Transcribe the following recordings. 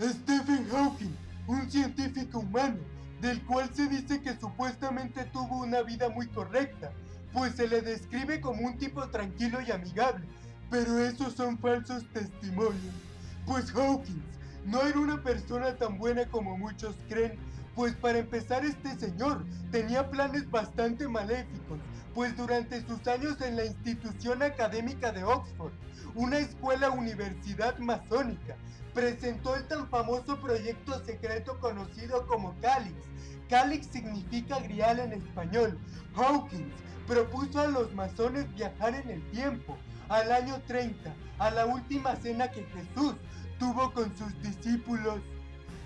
Stephen Hawking, un científico humano, del cual se dice que supuestamente tuvo una vida muy correcta, pues se le describe como un tipo tranquilo y amigable, pero esos son falsos testimonios. Pues Hawkins no era una persona tan buena como muchos creen, pues para empezar este señor tenía planes bastante maléficos, pues durante sus años en la institución académica de Oxford, una escuela universidad masónica, presentó el tan famoso proyecto secreto conocido como Calix. Calix significa grial en español. Hawkins propuso a los masones viajar en el tiempo, al año 30, a la última cena que Jesús tuvo con sus discípulos.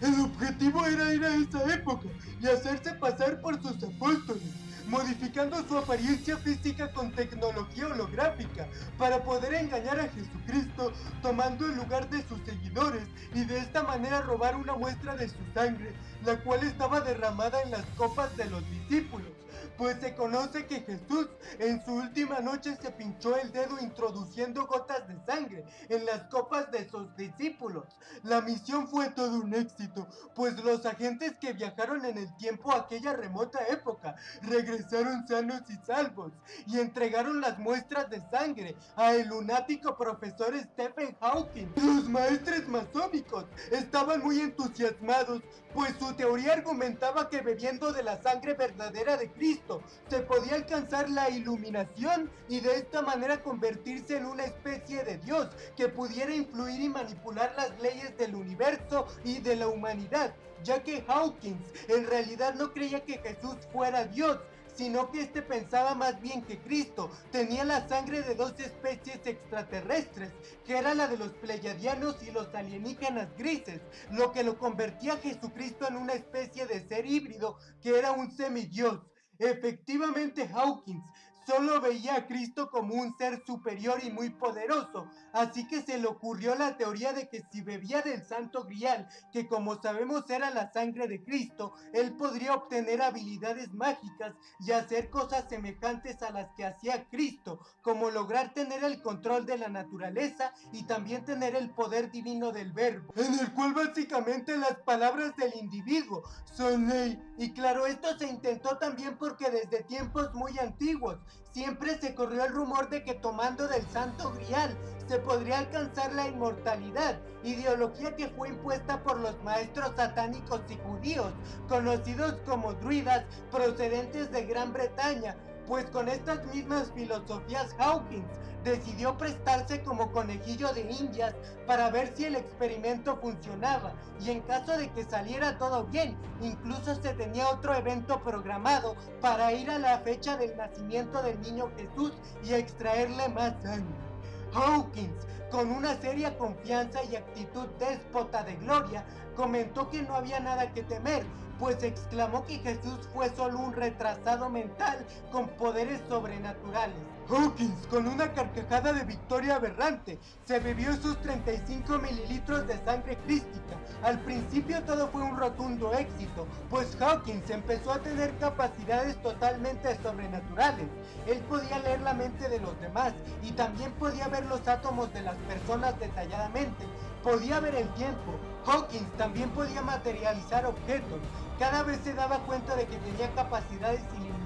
El objetivo era ir a esa época y hacerse pasar por sus apóstoles, modificando su apariencia física con tecnología holográfica para poder engañar a Jesucristo tomando el lugar de sus seguidores y de esta manera robar una muestra de su sangre, la cual estaba derramada en las copas de los discípulos pues se conoce que Jesús en su última noche se pinchó el dedo introduciendo gotas de sangre en las copas de sus discípulos. La misión fue todo un éxito, pues los agentes que viajaron en el tiempo a aquella remota época regresaron sanos y salvos y entregaron las muestras de sangre a el lunático profesor Stephen Hawking. Los maestres masónicos estaban muy entusiasmados, pues su teoría argumentaba que bebiendo de la sangre verdadera de Cristo se podía alcanzar la iluminación y de esta manera convertirse en una especie de Dios que pudiera influir y manipular las leyes del universo y de la humanidad, ya que Hawkins en realidad no creía que Jesús fuera Dios, sino que este pensaba más bien que Cristo tenía la sangre de dos especies extraterrestres, que era la de los pleyadianos y los alienígenas grises, lo que lo convertía a Jesucristo en una especie de ser híbrido que era un semidios. Efectivamente, Hawkins solo veía a Cristo como un ser superior y muy poderoso, así que se le ocurrió la teoría de que si bebía del santo grial, que como sabemos era la sangre de Cristo, él podría obtener habilidades mágicas y hacer cosas semejantes a las que hacía Cristo, como lograr tener el control de la naturaleza y también tener el poder divino del verbo, en el cual básicamente las palabras del individuo son ley, y claro, esto se intentó también porque desde tiempos muy antiguos Siempre se corrió el rumor de que tomando del santo grial se podría alcanzar la inmortalidad, ideología que fue impuesta por los maestros satánicos y judíos, conocidos como druidas procedentes de Gran Bretaña, pues con estas mismas filosofías Hawkins decidió prestarse como conejillo de indias para ver si el experimento funcionaba y en caso de que saliera todo bien, incluso se tenía otro evento programado para ir a la fecha del nacimiento del niño Jesús y extraerle más sangre. Hawkins, con una seria confianza y actitud déspota de gloria, comentó que no había nada que temer, pues exclamó que Jesús fue solo un retrasado mental con poderes sobrenaturales. Hawkins, con una carcajada de victoria aberrante, se bebió sus 35 mililitros de sangre crística. Al principio todo fue un rotundo éxito, pues Hawkins empezó a tener capacidades totalmente sobrenaturales. Él podía leer la mente de los demás y también podía ver los átomos de las personas detalladamente. Podía ver el tiempo. Hawkins también podía materializar objetos. Cada vez se daba cuenta de que tenía capacidades ilimitadas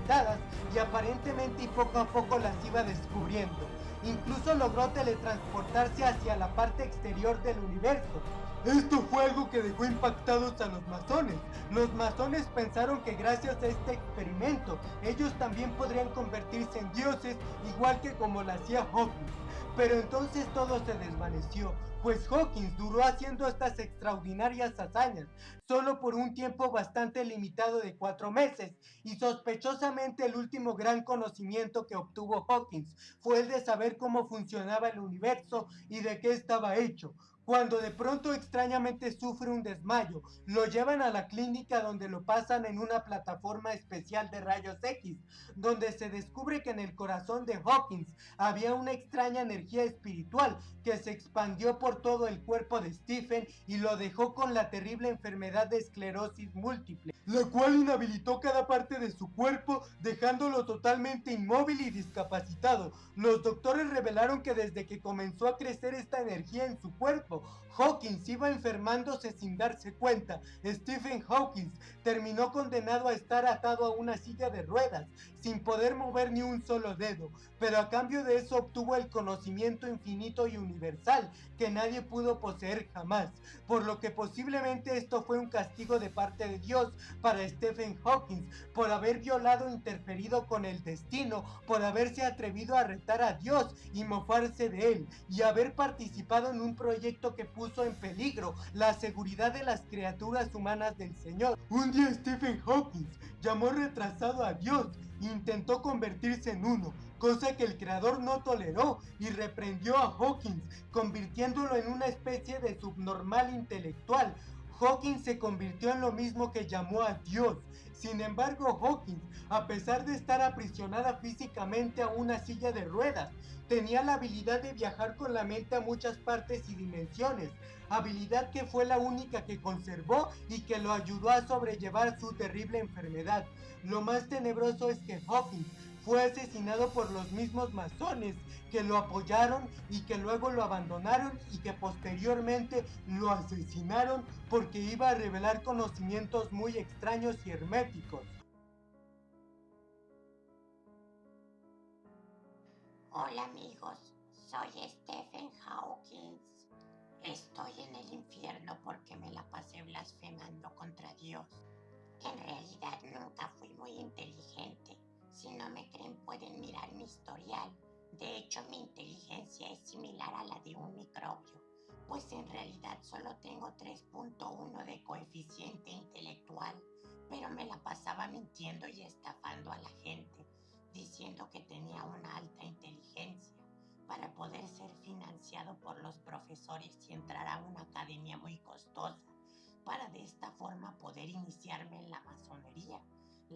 y aparentemente poco a poco las iba descubriendo. Incluso logró teletransportarse hacia la parte exterior del universo. Esto fue algo que dejó impactados a los masones. Los masones pensaron que gracias a este experimento, ellos también podrían convertirse en dioses, igual que como lo hacía Hawkins. Pero entonces todo se desvaneció, pues Hawkins duró haciendo estas extraordinarias hazañas, solo por un tiempo bastante limitado de cuatro meses, y sospechosamente el último gran conocimiento que obtuvo Hawkins fue el de saber cómo funcionaba el universo y de qué estaba hecho, cuando de pronto extrañamente sufre un desmayo, lo llevan a la clínica donde lo pasan en una plataforma especial de rayos X, donde se descubre que en el corazón de Hawkins había una extraña energía espiritual que se expandió por todo el cuerpo de Stephen y lo dejó con la terrible enfermedad de esclerosis múltiple, la cual inhabilitó cada parte de su cuerpo dejándolo totalmente inmóvil y discapacitado. Los doctores revelaron que desde que comenzó a crecer esta energía en su cuerpo, Hawkins iba enfermándose sin darse cuenta, Stephen Hawking terminó condenado a estar atado a una silla de ruedas, sin poder mover ni un solo dedo, pero a cambio de eso obtuvo el conocimiento infinito y universal que nadie pudo poseer jamás, por lo que posiblemente esto fue un castigo de parte de Dios para Stephen Hawking por haber violado interferido con el destino, por haberse atrevido a retar a Dios y mofarse de él, y haber participado en un proyecto que puso en peligro la seguridad de las criaturas humanas del Señor. Un día Stephen Hawking llamó retrasado a Dios e intentó convertirse en uno, cosa que el creador no toleró y reprendió a Hawkins, convirtiéndolo en una especie de subnormal intelectual. Hawkins se convirtió en lo mismo que llamó a Dios. Sin embargo, Hawkins, a pesar de estar aprisionada físicamente a una silla de ruedas, tenía la habilidad de viajar con la mente a muchas partes y dimensiones, habilidad que fue la única que conservó y que lo ayudó a sobrellevar su terrible enfermedad. Lo más tenebroso es que Hawkins fue asesinado por los mismos masones que lo apoyaron y que luego lo abandonaron y que posteriormente lo asesinaron porque iba a revelar conocimientos muy extraños y herméticos. Hola amigos, soy Stephen Hawkins. Estoy en el infierno porque me la pasé blasfemando contra Dios. En realidad nunca fui muy inteligente. Si no me pueden mirar mi historial. De hecho mi inteligencia es similar a la de un microbio, pues en realidad solo tengo 3.1 de coeficiente intelectual, pero me la pasaba mintiendo y estafando a la gente diciendo que tenía una alta inteligencia para poder ser financiado por los profesores y entrar a una academia muy costosa, para de esta forma poder iniciarme en la masonería.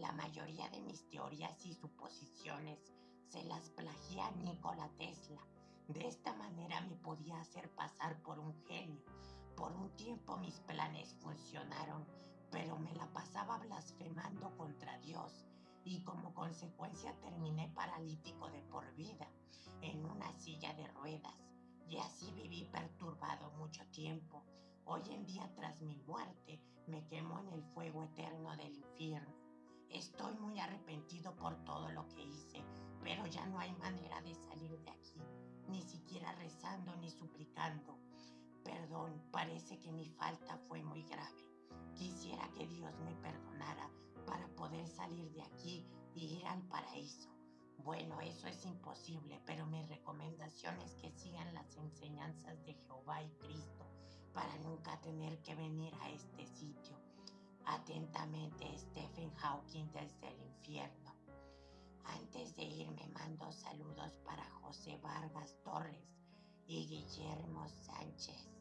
La mayoría de mis teorías y suposiciones se las plagié Nikola Tesla. De esta manera me podía hacer pasar por un genio. Por un tiempo mis planes funcionaron, pero me la pasaba blasfemando contra Dios y como consecuencia terminé paralítico de por vida en una silla de ruedas y así viví perturbado mucho tiempo. Hoy en día tras mi muerte me quemo en el fuego eterno del infierno. Estoy muy arrepentido por todo lo que hice, pero ya no hay manera de salir de aquí, ni siquiera rezando ni suplicando. Perdón, parece que mi falta fue muy grave. Quisiera que Dios me perdonara para poder salir de aquí y ir al paraíso. Bueno, eso es imposible, pero mi recomendación es que sigan las enseñanzas de Jehová y Cristo para nunca tener que venir a este sitio. Atentamente, Stephen Hawking desde el infierno. Antes de irme mando saludos para José Vargas Torres y Guillermo Sánchez.